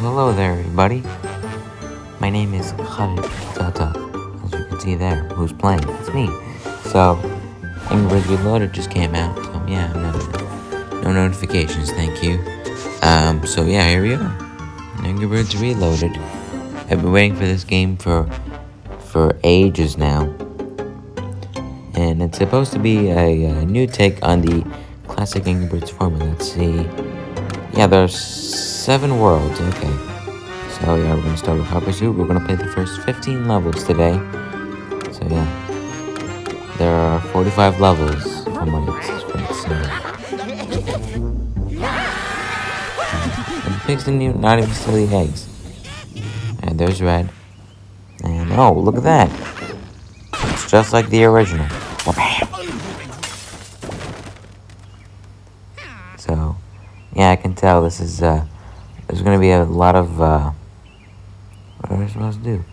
hello there, everybody. My name is Khalid Tata, as you can see there. Who's playing? It's me. So, Angry Birds Reloaded just came out. So, yeah, no, no notifications, thank you. Um, so yeah, here we are. Angry Birds Reloaded. I've been waiting for this game for for ages now. And it's supposed to be a, a new take on the classic Angry Birds formula. Let's see. Yeah, there's seven worlds. Okay. So yeah, we're gonna start with Hot Pursuit. We're gonna play the first 15 levels today. So yeah, there are 45 levels from what it's. And the pigs didn't even, not even steal the eggs. And there's Red. And oh, look at that. It's just like the original. So, yeah, I can tell this is, uh, there's gonna be a lot of, uh, what are we supposed to do?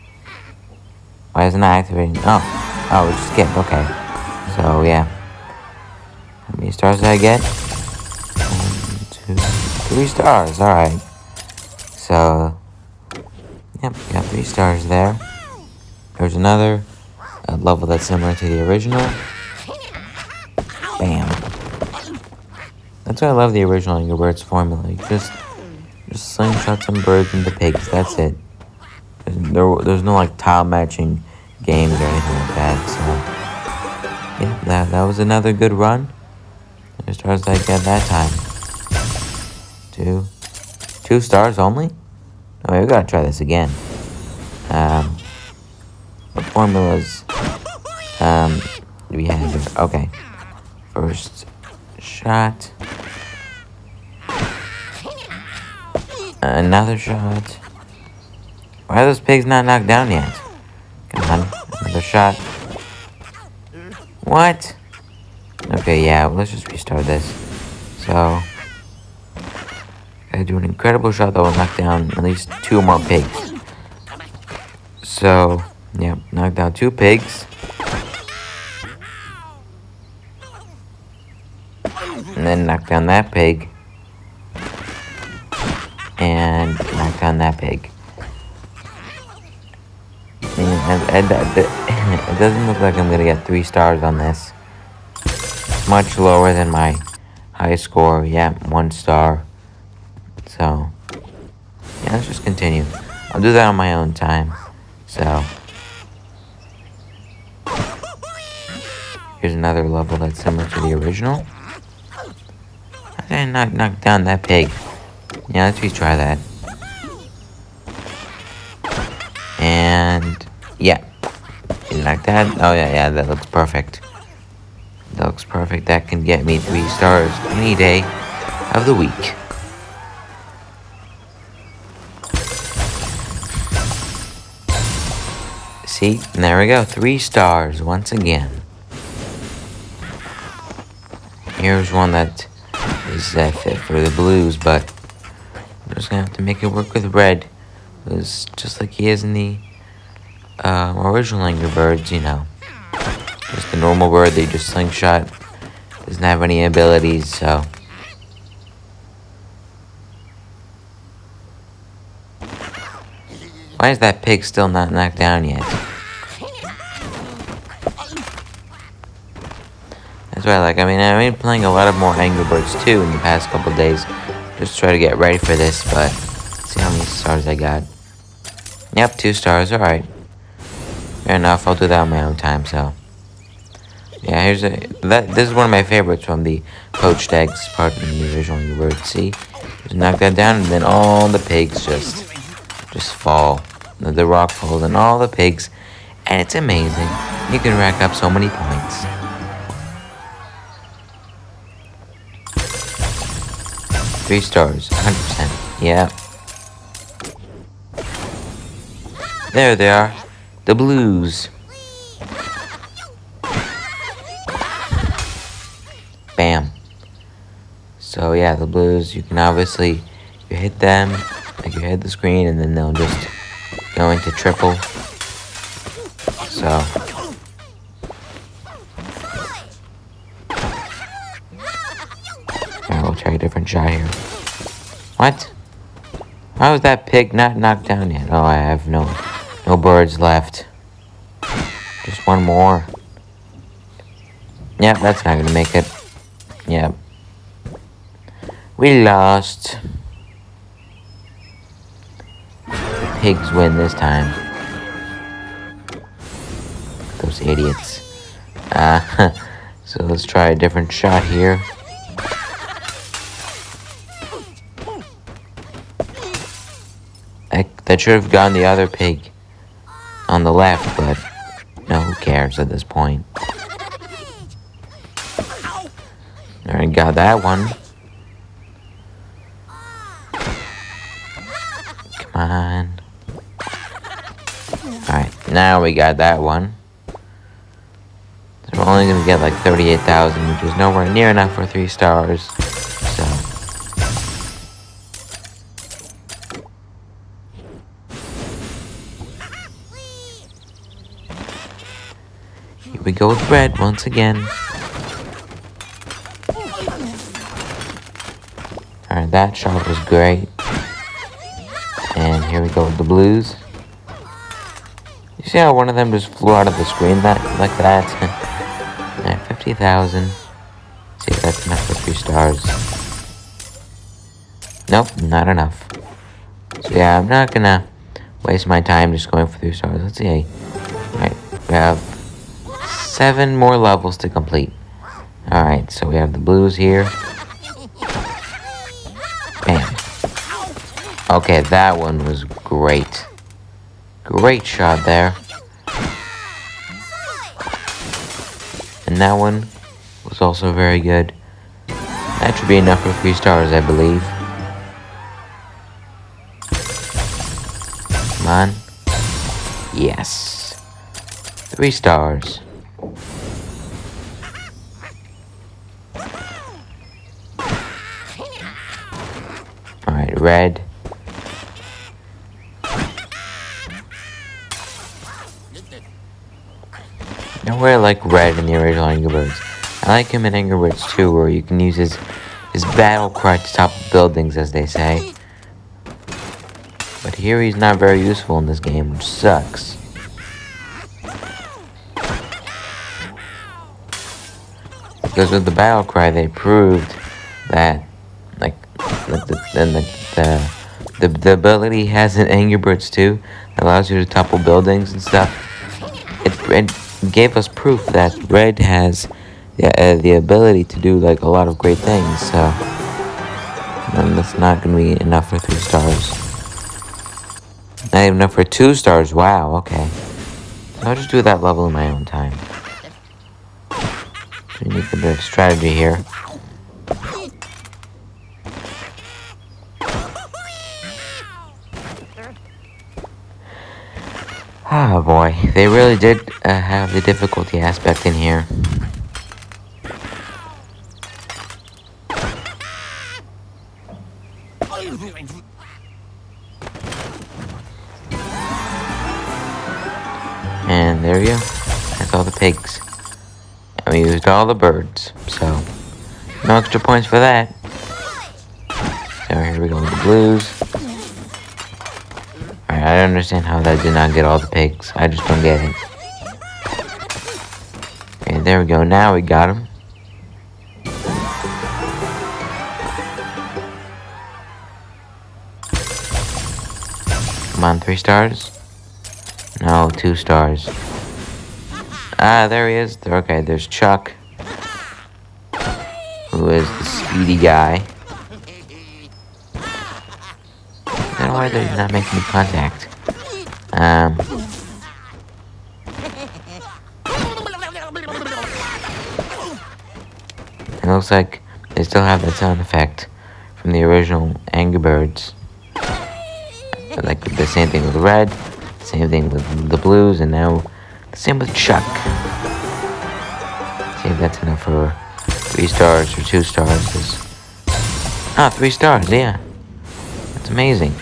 Why isn't it activating? Oh, oh, it's skip, okay. So, yeah. How many stars did I get? One, two, three stars, alright. So, yep, got three stars there. There's another level that's similar to the original. I love the original Angry formula. You just, just slingshot some birds into pigs. That's it. There's, there, there's no like tile matching games or anything like that. So yeah, that that was another good run. As stars did I get that time? Two, two stars only. Oh, we gotta try this again. Um, what formulas? Um, we have? Okay, first shot. Another shot. Why are those pigs not knocked down yet? Come on, another shot. What? Okay, yeah, let's just restart this. So, I do an incredible shot that will knock down at least two more pigs. So, yeah, knock down two pigs. And then knock down that pig. And knock down that pig. It doesn't look like I'm gonna get three stars on this. Much lower than my high score. Yeah, one star. So, yeah, let's just continue. I'll do that on my own time. So, here's another level that's similar to the original. I did I knock, knock down that pig? Yeah, let's retry that. And, yeah. You like that? Oh, yeah, yeah, that looks perfect. That looks perfect. That can get me three stars any day of the week. See? There we go. Three stars once again. Here's one that is uh, fit for the blues, but I'm just gonna have to make it work with red. It's just like he is in the uh, original Angry Birds, you know. Just a normal bird they just slingshot. Doesn't have any abilities, so. Why is that pig still not knocked down yet? That's why like. I mean, I've been playing a lot of more Angry Birds too in the past couple days. Just try to get ready for this, but see how many stars I got. Yep, two stars. Alright. Fair enough. I'll do that on my own time, so. Yeah, here's a that. This is one of my favorites from the poached eggs part in the original Angry Birds. See, just knock that down, and then all the pigs just just fall. The, the rock falls, and all the pigs, and it's amazing. You can rack up so many points. Three stars, 100%. Yeah. There they are. The blues. Bam. So yeah, the blues, you can obviously, you hit them, like you hit the screen, and then they'll just go into triple. So. Alright, we'll try a different shot here. What? How is that pig not knocked down yet? Oh, I have no, no birds left. Just one more. Yep, that's not gonna make it. Yep. We lost. The pigs win this time. Those idiots. Uh, so let's try a different shot here. I, that should have gone the other pig on the left, but no, who cares at this point? Alright, got that one. Come on. Alright, now we got that one. So we're only gonna get like 38,000, which is nowhere near enough for three stars. Here we go with red once again. Alright, that shot was great. And here we go with the blues. You see how one of them just flew out of the screen that like that? yeah, 50,000. See if that's enough for three stars. Nope, not enough. So yeah, I'm not gonna waste my time just going for three stars. Let's see. Alright, we have seven more levels to complete. Alright, so we have the blues here. Bam. Okay, that one was great. Great shot there. And that one was also very good. That should be enough for three stars, I believe. Come on. Yes. Three stars. Red. Nowhere like red in the original Angry Birds. I like him in Angry Birds 2, where you can use his, his battle cry to top buildings, as they say. But here he's not very useful in this game, which sucks. Because with the battle cry, they proved that, like, that the, then the, the, the, the ability has in Angry Birds 2 that allows you to topple buildings and stuff. It, it gave us proof that Red has the, uh, the ability to do, like, a lot of great things, so... And that's not gonna be enough for three stars. Not even enough for two stars, wow, okay. I'll just do that level in my own time. We need a bit of strategy here. Oh boy, they really did uh, have the difficulty aspect in here. And there we go. That's all the pigs. And we used all the birds, so no extra points for that. So here we go with the blues. I don't understand how that did not get all the pigs. I just don't get it. Okay, there we go. Now we got him. Come on, three stars? No, two stars. Ah, there he is. Okay, there's Chuck. Who is the speedy guy. I don't know why they're not making contact. Um. It looks like they still have that sound effect from the original Angry Birds. Like the same thing with Red, same thing with the Blues, and now the same with Chuck. See if that's enough for three stars or two stars. Ah, three stars, yeah. That's amazing.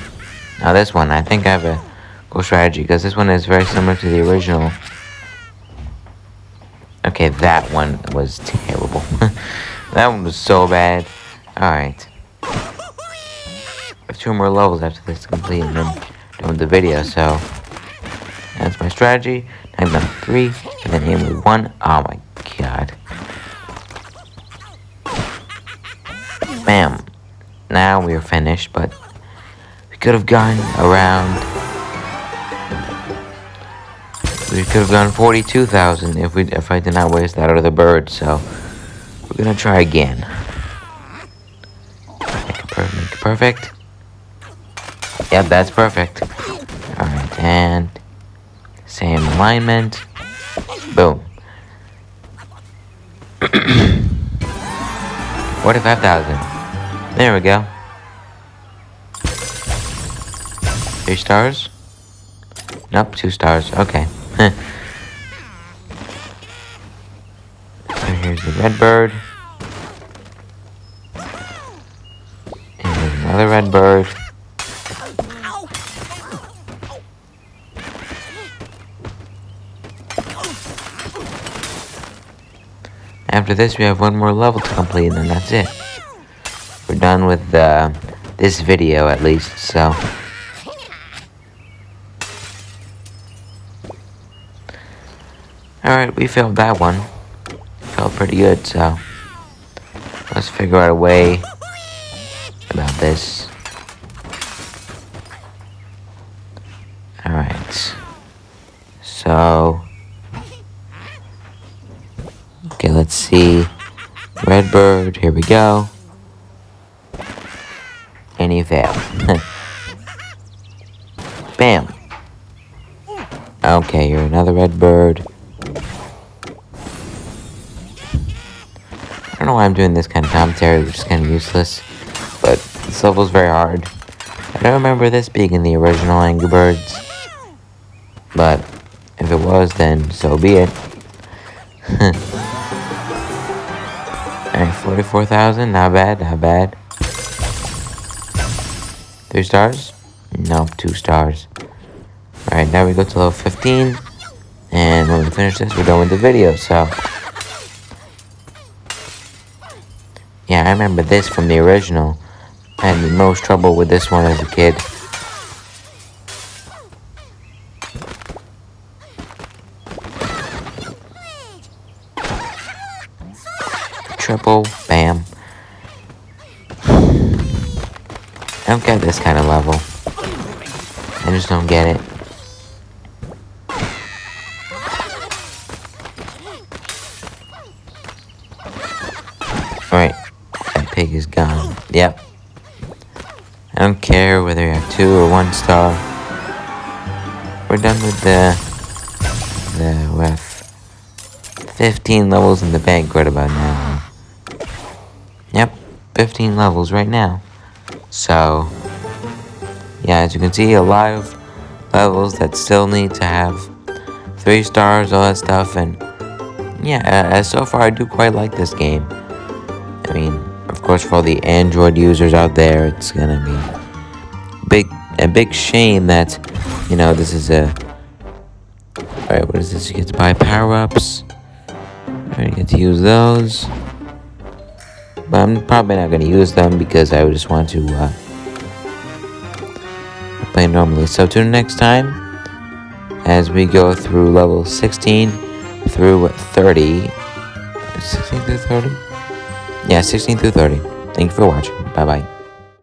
Now this one, I think I have a cool strategy, because this one is very similar to the original. Okay, that one was terrible. that one was so bad. Alright. I have two more levels after this is complete and then done with the video, so that's my strategy. Number three, and then aim with one. Oh my god. Bam. Now we are finished, but could have gone around. We could have gone 42,000 if we if I did not waste that other bird, so we're gonna try again. Make it, make it perfect. Yep, that's perfect. Alright, and same alignment. Boom. 45,000. There we go. Three stars? Nope, two stars. Okay. so here's the red bird. And another red bird. After this, we have one more level to complete, and then that's it. We're done with uh, this video, at least, so... Alright, we failed that one. Felt pretty good, so... Let's figure out a way about this. Alright. So... Okay, let's see. Redbird, here we go. And he failed. Bam. Okay, you're another redbird. I know why I'm doing this kind of commentary, which is kind of useless. But this level is very hard. I don't remember this being in the original Angry Birds. But if it was, then so be it. Alright, 44,000, not bad, not bad. Three stars? No, two stars. Alright, now we go to level 15. And when we finish this, we're done with the video, so... Yeah, I remember this from the original. I had the most trouble with this one as a kid. triple, bam. I don't get this kind of level. I just don't get it. Alright, that pig is gone. Yep. I don't care whether you have two or one star. We're done with the... The... We have 15 levels in the bank right about now. Yep, 15 levels right now. So, yeah, as you can see, a lot of levels that still need to have three stars, all that stuff, and yeah, as so far, I do quite like this game. I mean, of course, for all the Android users out there, it's gonna be big a big shame that you know this is a. Alright, what is this? You get to buy power ups. Alright, you get to use those. But I'm probably not to use them because I just want to uh, play normally. So tune in next time as we go through level 16 through 30. 16 through 30? Yeah, 16 through 30. Thank you for watching. Bye-bye.